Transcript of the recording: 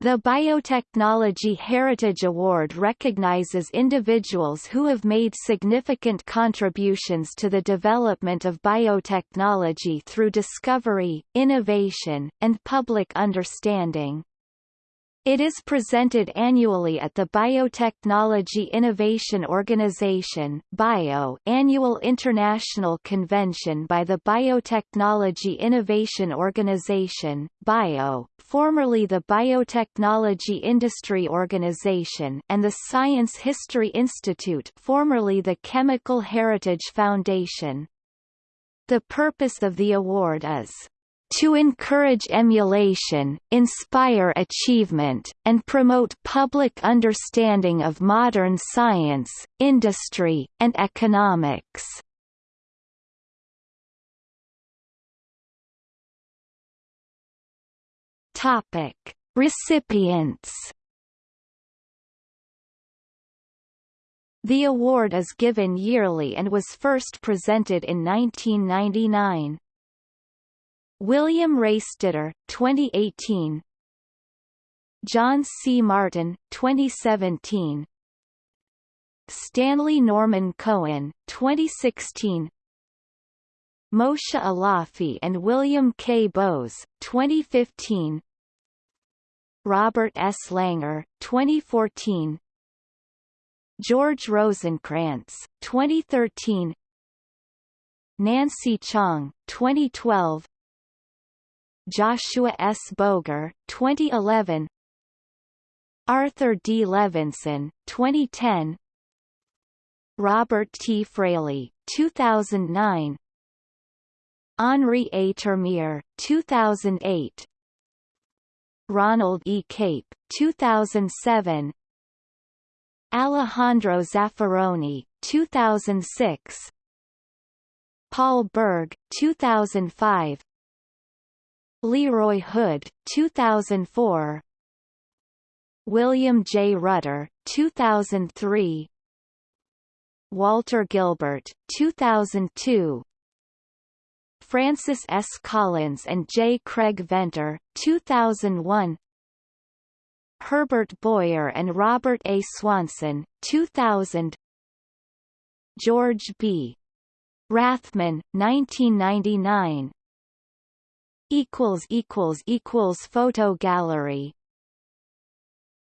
The Biotechnology Heritage Award recognizes individuals who have made significant contributions to the development of biotechnology through discovery, innovation, and public understanding. It is presented annually at the Biotechnology Innovation Organization (BIO) annual international convention by the Biotechnology Innovation Organization (BIO), formerly the Biotechnology Industry Organization, and the Science History Institute, formerly the Chemical Heritage Foundation. The purpose of the award is to encourage emulation, inspire achievement, and promote public understanding of modern science, industry, and economics. Topic: Recipients. The award is given yearly and was first presented in 1999. William Rastetter, 2018 John C. Martin, 2017 Stanley Norman Cohen, 2016 Moshe Alafi and William K. Bowes, 2015 Robert S. Langer, 2014 George Rosenkranz, 2013 Nancy Chang, 2012 Joshua S. Boger, 2011 Arthur D. Levinson, 2010 Robert T. Fraley, 2009 Henri A. Termeer, 2008 Ronald E. Cape, 2007 Alejandro Zaffaroni, 2006 Paul Berg, 2005 Leroy Hood, 2004 William J. Rutter, 2003 Walter Gilbert, 2002 Francis S. Collins and J. Craig Venter, 2001 Herbert Boyer and Robert A. Swanson, 2000 George B. Rathmann, 1999 equals equals equals photo gallery